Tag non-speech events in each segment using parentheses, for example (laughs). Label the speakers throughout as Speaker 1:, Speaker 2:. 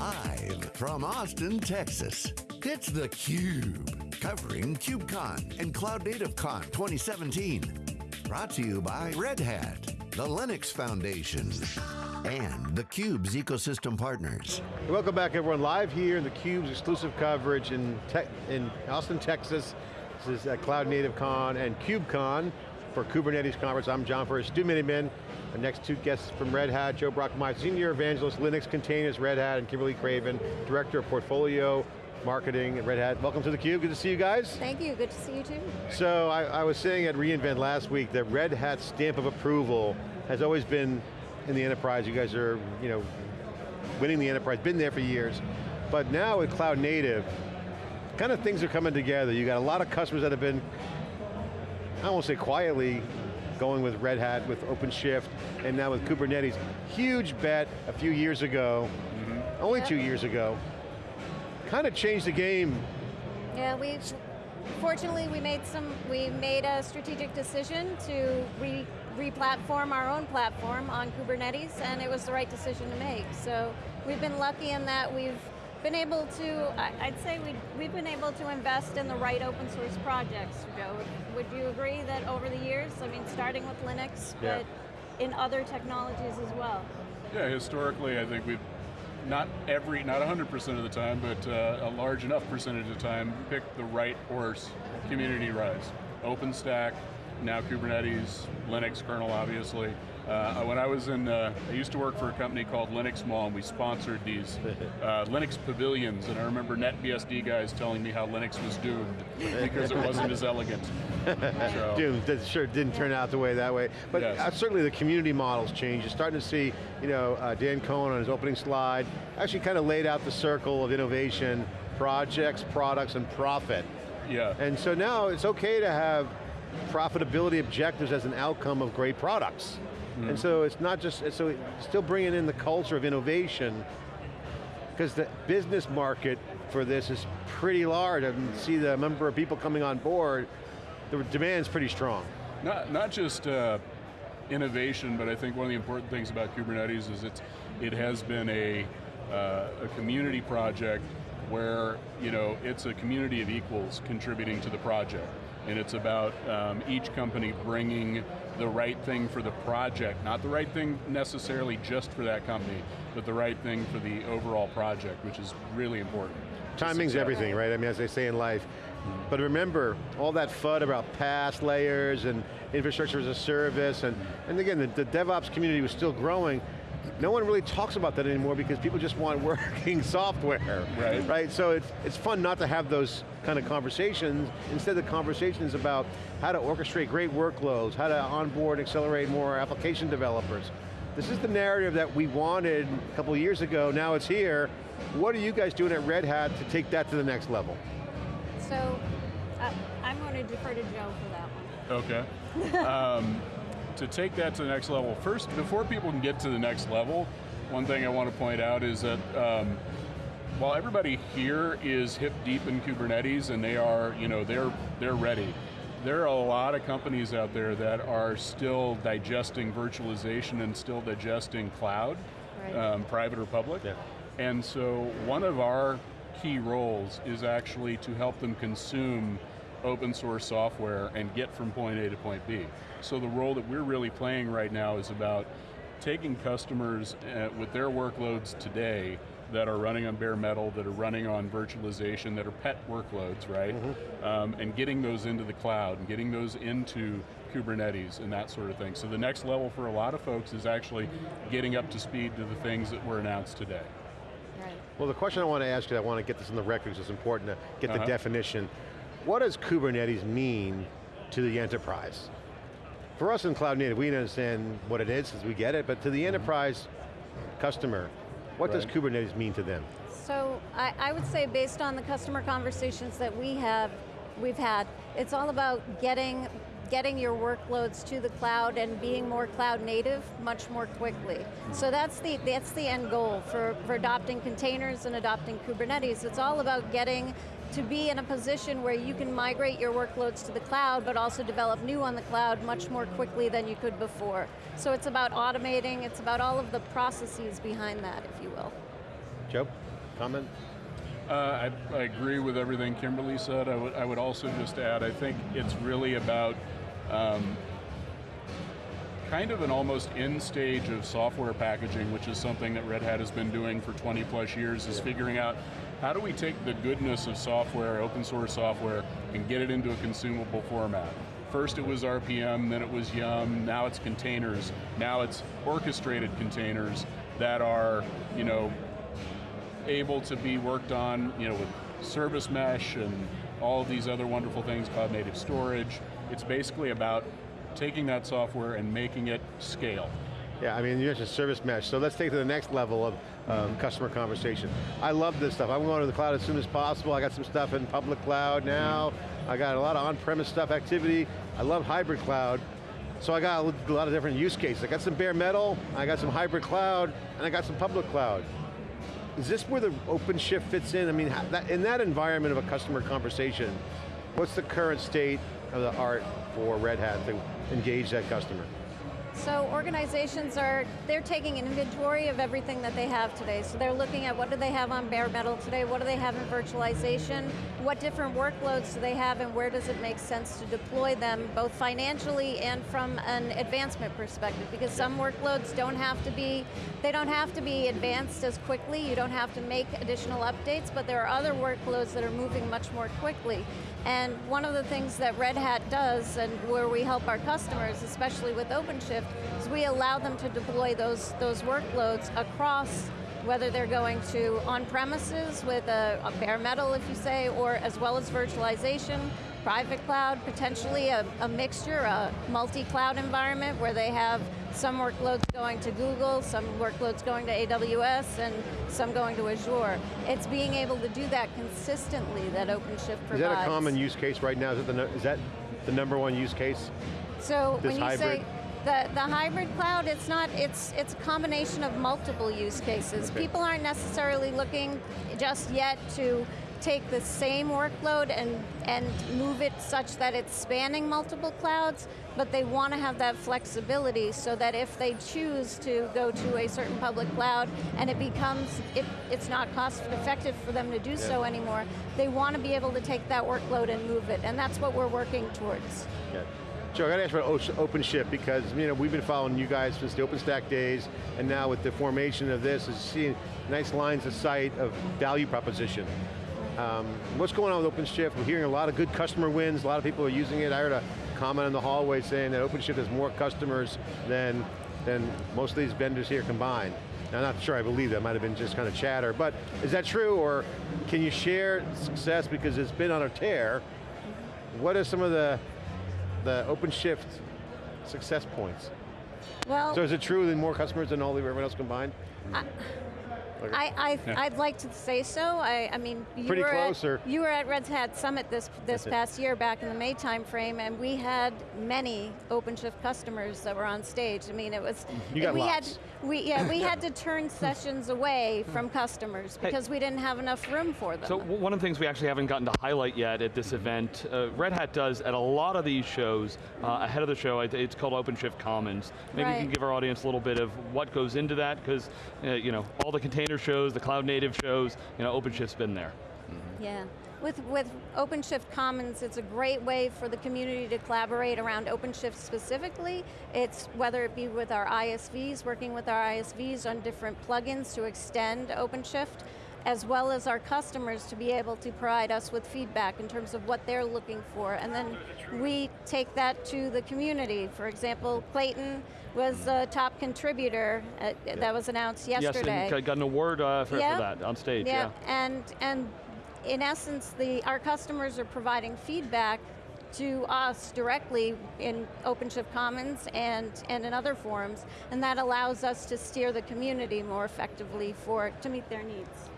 Speaker 1: Live from Austin, Texas, it's theCUBE, covering KubeCon and Cloud Native Con 2017. Brought to you by Red Hat, the Linux Foundation, and theCUBE's ecosystem partners.
Speaker 2: Welcome back everyone, live here in theCUBE's exclusive coverage in, in Austin, Texas. This is at Cloud Native Con and KubeCon for Kubernetes Conference. I'm John Furrier, Stu Miniman. Our next two guests from Red Hat, Joe Brockmeier, Senior Evangelist, Linux Containers, Red Hat, and Kimberly Craven, Director of Portfolio Marketing at Red Hat. Welcome to theCUBE, good to see you guys.
Speaker 3: Thank you, good to see you too.
Speaker 2: So I, I was saying at reInvent last week that Red Hat's stamp of approval has always been in the enterprise. You guys are, you know, winning the enterprise, been there for years. But now with cloud native, kind of things are coming together. You got a lot of customers that have been, I won't say quietly, going with Red Hat, with OpenShift, and now with Kubernetes. Huge bet a few years ago, mm -hmm. only two years ago. Kind of changed the game.
Speaker 3: Yeah, we fortunately we made some, we made a strategic decision to re, re-platform our own platform on Kubernetes, and it was the right decision to make. So we've been lucky in that we've been able to, I'd say we, we've been able to invest in the right open source projects, Joe. Would you agree that over the years, I mean, starting with Linux, yeah. but in other technologies as well?
Speaker 4: Yeah, historically, I think we've not every, not 100% of the time, but uh, a large enough percentage of the time, picked the right horse, community rise. OpenStack, now Kubernetes, Linux kernel obviously, uh, when I was in, uh, I used to work for a company called Linux Mall and we sponsored these (laughs) uh, Linux pavilions and I remember NetBSD guys telling me how Linux was doomed (laughs) because it wasn't as elegant.
Speaker 2: So. (laughs) Doomed, that sure didn't turn out the way that way. But yes. Uh, certainly the community models changed. You're starting to see, you know, uh, Dan Kohn on his opening slide, actually kind of laid out the circle of innovation, projects, products, and profit.
Speaker 4: Yeah.
Speaker 2: And so now it's okay to have profitability objectives as an outcome of great products. Mm. And so it's not just, so still bringing in the culture of innovation, because the business market for this is pretty large. I see the number of people coming on board, the demand's pretty strong.
Speaker 4: Not, not just uh, innovation, but I think one of the important things about Kubernetes is it's, it has been a, uh, a community project where you know, it's a community of equals contributing to the project. And it's about um, each company bringing the right thing for the project, not the right thing necessarily just for that company, but the right thing for the overall project, which is really important.
Speaker 2: Timing's everything, right? I mean, as they say in life. But remember, all that FUD about PaaS layers and infrastructure as a service, and, and again, the, the DevOps community was still growing, no one really talks about that anymore because people just want (laughs) working software.
Speaker 4: Right.
Speaker 2: Right, so it's, it's fun not to have those kind of conversations. Instead the conversation is about how to orchestrate great workloads, how to onboard and accelerate more application developers. This is the narrative that we wanted a couple years ago, now it's here. What are you guys doing at Red Hat to take that to the next level?
Speaker 3: So, uh, I'm going to defer to Joe for
Speaker 4: that one. Okay. (laughs) um, to take that to the next level, first, before people can get to the next level, one thing I want to point out is that um, while everybody here is hip deep in Kubernetes and they are, you know, they're, they're ready, there are a lot of companies out there that are still digesting virtualization and still digesting cloud, right. um, private or public. Yeah. And so one of our key roles is actually to help them consume open source software and get from point A to point B. So the role that we're really playing right now is about taking customers uh, with their workloads today that are running on bare metal, that are running on virtualization, that are pet workloads, right? Mm -hmm. um, and getting those into the cloud, and getting those into Kubernetes and that sort of thing. So the next level for a lot of folks is actually getting up to speed to the things that were announced today.
Speaker 2: Right. Well the question I want to ask you, I want to get this in the records, it's important to get uh -huh. the uh-huh. definition. What does Kubernetes mean to the enterprise? For us in Cloud Native, we understand what it is as we get it, but to the mm-hmm. enterprise customer, what right. does Kubernetes mean to them?
Speaker 3: So I, I would say based on the customer conversations that we have, we've had, it's all about getting getting your workloads to the cloud and being more cloud native much more quickly. Mm-hmm. So that's the, that's the end goal for, for adopting containers and adopting Kubernetes. It's all about getting to be in a position where you can migrate your workloads to the cloud, but also develop new on the cloud much more quickly than you could before. So it's about automating, it's about all of the processes behind that, if you will.
Speaker 2: Joe, comment?
Speaker 4: Uh, I, I agree with everything Kimberly said. I would, I would also just add, I think it's really about um, kind of an almost end stage of software packaging, which is something that Red Hat has been doing for 20 plus years, is figuring out how do we take the goodness of software, open source software, and get it into a consumable format. First it was RPM, then it was Yum, now it's containers, now it's orchestrated containers that are, you know, able to be worked on, you know, with service mesh and all these other wonderful things, cloud native storage. It's basically about taking that software and making it scale.
Speaker 2: Yeah, I mean, you mentioned service mesh, so let's take to the next level of um, customer conversation. I love this stuff. I'm going to the cloud as soon as possible. I got some stuff in public cloud now. I got a lot of on-premise stuff activity. I love hybrid cloud. So I got a lot of different use cases. I got some bare metal, I got some hybrid cloud, and I got some public cloud. Is this where the OpenShift fits in? I mean, in that environment of a customer conversation, what's the current state of the art for Red Hat to engage that customer?
Speaker 3: So organizations are, they're taking an inventory of everything that they have today. So they're looking at what do they have on bare metal today, what do they have in virtualization, what different workloads do they have and where does it make sense to deploy them, both financially and from an advancement perspective, because some workloads don't have to be, they don't have to be advanced as quickly, you don't have to make additional updates, but there are other workloads that are moving much more quickly. And one of the things that Red Hat does, and where we help our customers, especially with OpenShift, is we allow them to deploy those, those workloads across whether they're going to on-premises with a, a, bare metal, if you say, or as well as virtualization, private cloud, potentially a, a mixture, a multi-cloud environment where they have some workloads going to Google, some workloads going to AWS, and some going to Azure. It's being able to do that consistently that OpenShift provides. Is
Speaker 2: that a common use case right now? Is, the, is that the number one use case?
Speaker 3: So when you hybrid? say, the, the hybrid cloud, it's not, it's, it's a combination of multiple use cases. Okay. People aren't necessarily looking just yet to take the same workload and, and move it such that it's spanning multiple clouds, but they want to have that flexibility so that if they choose to go to a certain public cloud and it becomes, it, it's not cost effective for them to do yeah. so anymore, they want to be able to take that workload and move it, and that's what we're working towards.
Speaker 2: Yeah. Joe, I got to ask about OpenShift because you know we've been following you guys since the OpenStack days, and now with the formation of this, is seeing nice lines of sight of value proposition. Um, what's going on with OpenShift? We're hearing a lot of good customer wins, a lot of people are using it. I heard a comment in the hallway saying that OpenShift has more customers than, than most of these vendors here combined. Now, I'm not sure I believe that, might have been just kind of chatter, but is that true, or can you share success because it's been on a tear? What are some of the, the OpenShift success points?
Speaker 3: Well,
Speaker 2: so is it true that more customers than all the everyone else combined?
Speaker 3: I, I, I, yeah. I'd like to say so. I, I mean, you
Speaker 2: Pretty
Speaker 3: were
Speaker 2: close,
Speaker 3: at. You were at Red Hat Summit this, this (laughs) past year, back in the May timeframe, and we had many OpenShift customers that were on stage. I mean, it was,
Speaker 2: you got
Speaker 3: we
Speaker 2: lots.
Speaker 3: had we, yeah, we (laughs) had to turn sessions away from customers because hey, we didn't have enough room for them.
Speaker 5: So one of the things we actually haven't gotten to highlight yet at this event, uh, Red Hat does at a lot of these shows, uh, ahead of the show, it's called OpenShift Commons. Maybe right. you can give our audience a little bit of what goes into that, because uh, you know, all the container shows, the cloud native shows, you know, OpenShift's been there.
Speaker 3: Mm -hmm. Yeah. With, with OpenShift Commons, it's a great way for the community to collaborate around OpenShift specifically. It's whether it be with our ISVs, working with our ISVs on different plugins to extend OpenShift, as well as our customers to be able to provide us with feedback in terms of what they're looking for. And then we take that to the community. For example, Clayton was a top contributor uh, that was announced yesterday.
Speaker 5: Yes, and got an award uh, for, yeah. for, that on stage.
Speaker 3: Yeah, yeah. and and in essence, the, our customers are providing feedback to us directly in OpenShift Commons and, and in other forums, and that allows us to steer the community more effectively for to meet their needs.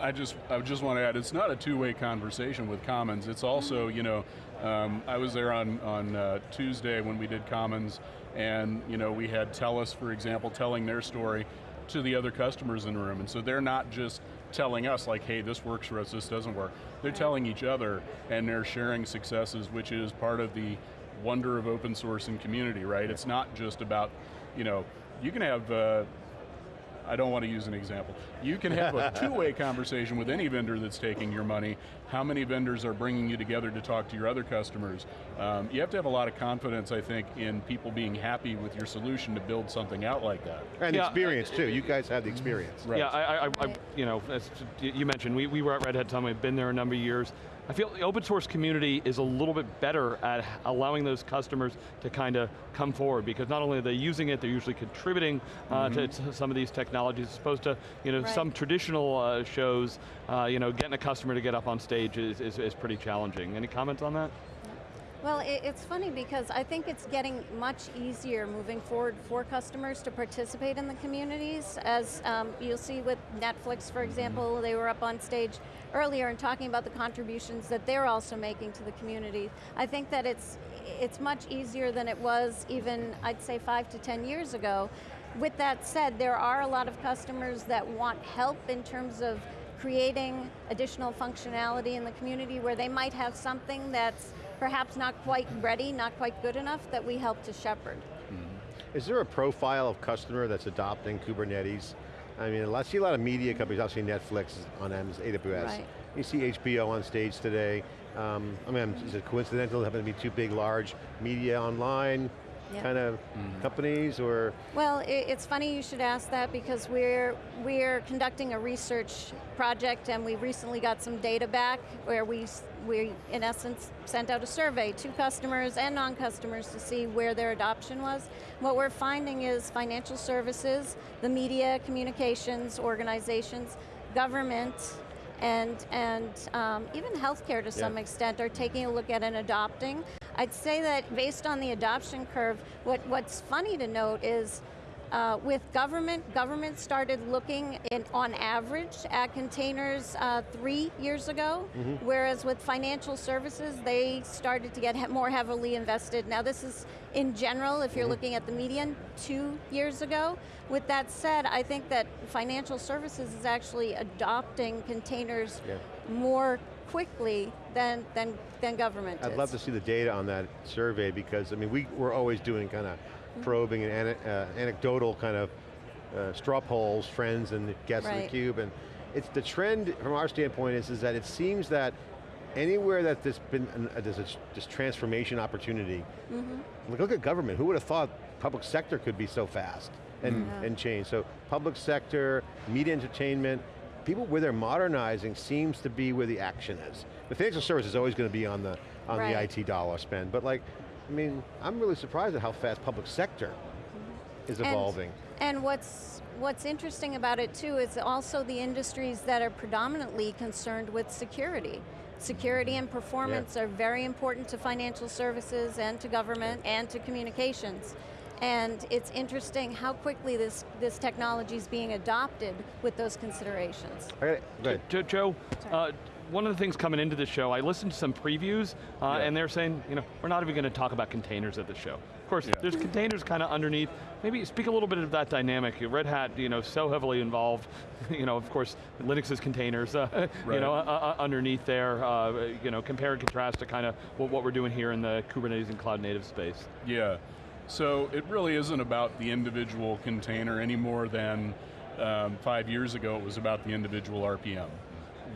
Speaker 4: I just I just want to add, it's not a two-way conversation with Commons. It's also, mm -hmm. you know, um, I was there on on uh, Tuesday when we did Commons, and you know we had Telus, for example, telling their story to the other customers in the room, and so they're not just telling us like, hey, this works for us, this doesn't work. They're telling each other and they're sharing successes, which is part of the wonder of open source and community, right? It's not just about, you know, you can have uh, I don't want to use an example. You can have a (laughs) two-way conversation with any vendor that's taking your money. How many vendors are bringing you together to talk to your other customers? Um, you have to have a lot of confidence, I think, in people being happy with your solution to build something out like that.
Speaker 2: And
Speaker 5: Yeah.
Speaker 2: experience too, you guys have the experience.
Speaker 4: Right.
Speaker 5: Yeah, I, I, I, I you know, as you mentioned, we, we were at Red Hat Summit, we've been there a number of years. I feel the open source community is a little bit better at allowing those customers to kind of come forward because not only are they using it, they're usually contributing uh, to, to some of these technologies as opposed to, you know,
Speaker 3: Right.
Speaker 5: some traditional uh, shows, uh, you know, getting a customer to get up on stage is, is, is pretty challenging. Any comments on that?
Speaker 3: Well, it's funny because I think it's getting much easier moving forward for customers to participate in the communities. As um, you'll see with Netflix, for example, they were up on stage earlier and talking about the contributions that they're also making to the community. I think that it's it's much easier than it was even, I'd say, five to ten years ago. With that said, there are a lot of customers that want help in terms of creating additional functionality in the community where they might have something that's perhaps not quite ready, not quite good enough, that we help to shepherd.
Speaker 2: Is there a profile of customer that's adopting Kubernetes? I mean, I see a lot of media companies, obviously Netflix on Amazon, AWS.
Speaker 3: Right.
Speaker 2: You see HBO on stage today. Um, I mean, is it coincidental having to be two big, large media online
Speaker 3: Yeah.
Speaker 2: kind of companies or?
Speaker 3: Well, i it's funny you should ask that because we're we're conducting a research project and we recently got some data back where we s- we in essence sent out a survey to customers and non-customers to see where their adoption was. What we're finding is financial services, the media, communications organizations, government, and, and um, even healthcare to some
Speaker 2: Yeah.
Speaker 3: extent are taking a look at and adopting. I'd say that based on the adoption curve, what, what's funny to note is uh, with government, government started looking in, on average at containers uh, three years ago, whereas with financial services, they started to get more heavily invested. Now this is in general, if you're looking at the median, two years ago. With that said, I think that financial services is actually adopting containers
Speaker 2: Yeah.
Speaker 3: more quickly than, than, than government
Speaker 2: I'd
Speaker 3: is.
Speaker 2: love to see the data on that survey because, I mean, we, we're always doing kind of probing and ane- uh, anecdotal kind of uh, straw polls, friends and guests in the
Speaker 3: Right.
Speaker 2: cube, and it's the trend from our standpoint is, is that it seems that anywhere that there's been an, uh, there's a, this transformation opportunity,
Speaker 3: Mm-hmm.
Speaker 2: look, look at government, who would have thought public sector could be so fast and,
Speaker 3: Yeah.
Speaker 2: and change? So public sector, media entertainment, people where they're modernizing seems to be where the action is. The financial service is always going to be on the on
Speaker 3: Right.
Speaker 2: the IT dollar spend, but like, I mean, I'm really surprised at how fast public sector is evolving.
Speaker 3: And what's what's interesting about it too is also the industries that are predominantly concerned with security. Security and performance are very important to financial services and to government and to communications. And it's interesting how quickly this, this technology is being adopted with those considerations.
Speaker 2: I gotta- go ahead.
Speaker 5: Joe, uh, one of the things coming into the show, I listened to some previews, uh,
Speaker 2: Yeah.
Speaker 5: and they're saying, you know, we're not even going to talk about containers at the show. Of course,
Speaker 4: Yeah.
Speaker 5: there's containers kind of underneath. Maybe speak a little bit of that dynamic. Red Hat, you know, so heavily involved. (laughs) You know, of course, Linux's containers, (laughs) uh, you know, uh, uh, underneath there. Uh, you know, compare and contrast to kind of what, what we're doing here in the Kubernetes and cloud native space.
Speaker 4: Yeah, so it really isn't about the individual container any more than um, five years ago it was about the individual RPM.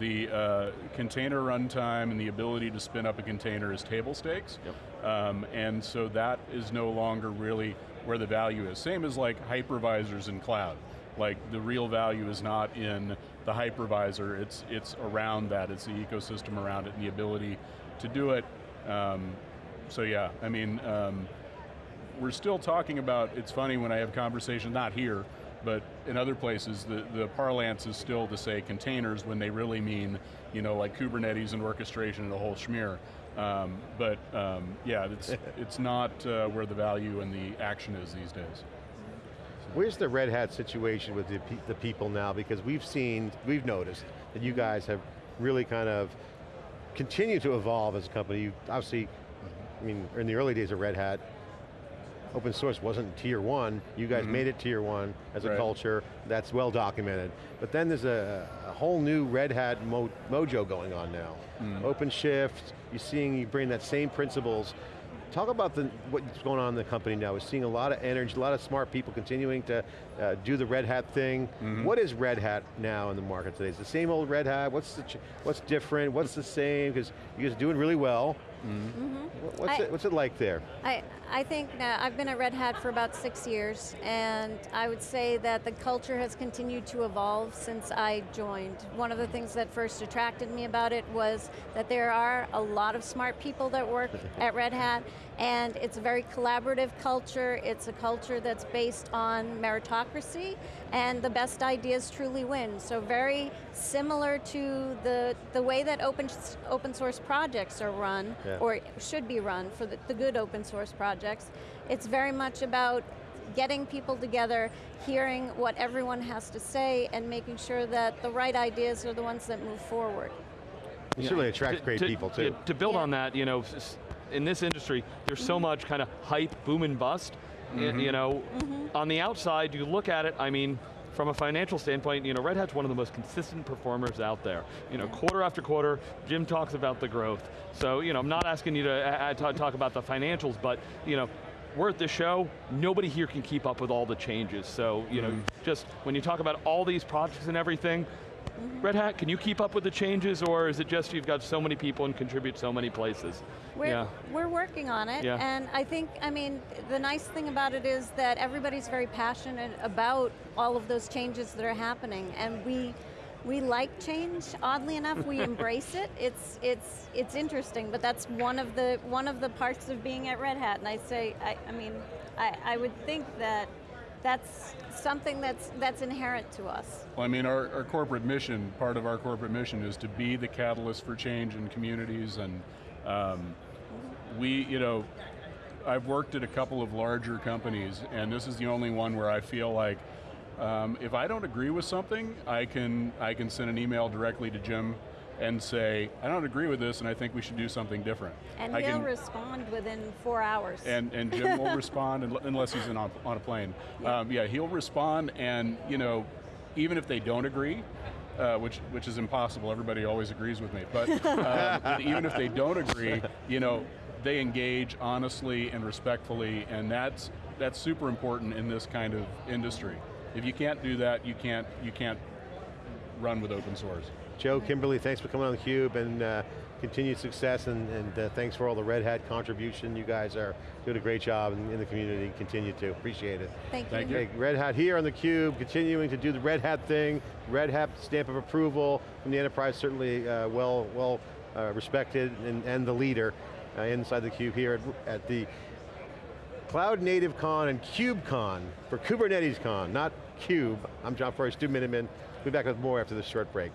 Speaker 4: The uh, container runtime and the ability to spin up a container is table stakes. Um, and so that is no longer really where the value is. Same as like hypervisors in cloud. Like the real value is not in the hypervisor, it's, it's around that, it's the ecosystem around it and the ability to do it. Um, so yeah, I mean, um, we're still talking about, it's funny when I have conversations, not here, but in other places, the, the parlance is still to say containers when they really mean, you know, like Kubernetes and orchestration and the whole schmear. Um, but um, yeah, it's, (laughs) it's not uh, where the value and the action is these days.
Speaker 2: Where's the Red Hat situation with the, pe- the people now? Because we've seen, we've noticed that you guys have really kind of continued to evolve as a company. You obviously, I mean, in the early days of Red Hat, open source wasn't tier one. You guys made it tier one as a
Speaker 4: Right.
Speaker 2: culture. That's well documented. But then there's a, a whole new Red Hat mo mojo going on now. OpenShift, you're seeing you bring that same principles talk about the, what's going on in the company now. We're seeing a lot of energy, a lot of smart people continuing to uh, do the Red Hat thing.
Speaker 4: Mm-hmm.
Speaker 2: What is Red Hat now in the market today? Is it the same old Red Hat? What's, the what's different? What's the same? Because you guys are doing really well. Mm-hmm. What- What's,
Speaker 3: I-
Speaker 2: it, what's it like there?
Speaker 3: I, I think that I've been at Red Hat for about six years, and I would say that the culture has continued to evolve since I joined. One of the things that first attracted me about it was that there are a lot of smart people that work (laughs) at Red Hat, and it's a very collaborative culture. It's a culture that's based on meritocracy, and the best ideas truly win. So very similar to the, the way that open, open source projects are run,
Speaker 2: Yeah.
Speaker 3: or should be run for the, the good open source projects. It's very much about getting people together, hearing what everyone has to say, and making sure that the right ideas are the ones that move forward.
Speaker 2: It certainly
Speaker 5: attracts
Speaker 2: great
Speaker 5: to-
Speaker 2: people too.
Speaker 5: to build
Speaker 3: Yeah.
Speaker 5: on that, you know, s- in this industry, there's so much kind of hype, boom and bust. Y-
Speaker 2: Mm-hmm.
Speaker 5: You know, on the outside, you look at it, I mean, from a financial standpoint, you know, Red Hat's one of the most consistent performers out there. You know, quarter after quarter, Jim talks about the growth. So, you know, I'm not asking you to ta- talk about the financials, but, you know, we're at the show, nobody here can keep up with all the changes. So, you know, just when you talk about all these projects and everything, Mm-hmm. Red Hat, can you keep up with the changes or is it just you've got so many people and contribute so many places?
Speaker 3: We're,
Speaker 5: yeah.
Speaker 3: we're working on it,
Speaker 5: Yeah.
Speaker 3: and I think, I mean, the nice thing about it is that everybody's very passionate about all of those changes that are happening, and we, we like change. Oddly enough, we (laughs) embrace it. It's, it's, it's interesting, but that's one of the one of the parts of being at Red Hat. And I say, I, I mean, I, I would think that that's something that's that's inherent to us.
Speaker 4: Well, I mean, our, our corporate mission, part of our corporate mission is to be the catalyst for change in communities and um, we, you know, I've worked at a couple of larger companies and this is the only one where I feel like um, if I don't agree with something, I can, I can send an email directly to Jim and say, I don't agree with this and I think we should do something different.
Speaker 3: And
Speaker 4: I
Speaker 3: he'll
Speaker 4: can-
Speaker 3: respond within four hours.
Speaker 4: and, and Jim will (laughs) respond unless he's in on, on a plane. Um, yeah, he'll respond, and you know, even if they don't agree, uh, which which is impossible. Everybody always agrees with me, but (laughs) um, even if they don't agree, you know, they engage honestly and respectfully, and that's that's super important in this kind of industry. If you can't do that, you can't you can't run with open source.
Speaker 2: Joe, Kimberly, thanks for coming on theCUBE and uh, continued success and, and uh, thanks for all the Red Hat contribution. You guys are doing a great job in, in the community, continue to, appreciate it.
Speaker 3: Thank,
Speaker 4: Thank
Speaker 3: you.
Speaker 4: you.
Speaker 2: Okay, Red Hat here on theCUBE, continuing to do the Red Hat thing. Red Hat stamp of approval from the enterprise, certainly uh, well, well uh, respected and, and the leader uh, inside theCUBE here at, at the Cloud Native Con and KubeCon for Kubernetes Con, not Cube. I'm John Furrier, Stu Miniman. We'll be back with more after this short break.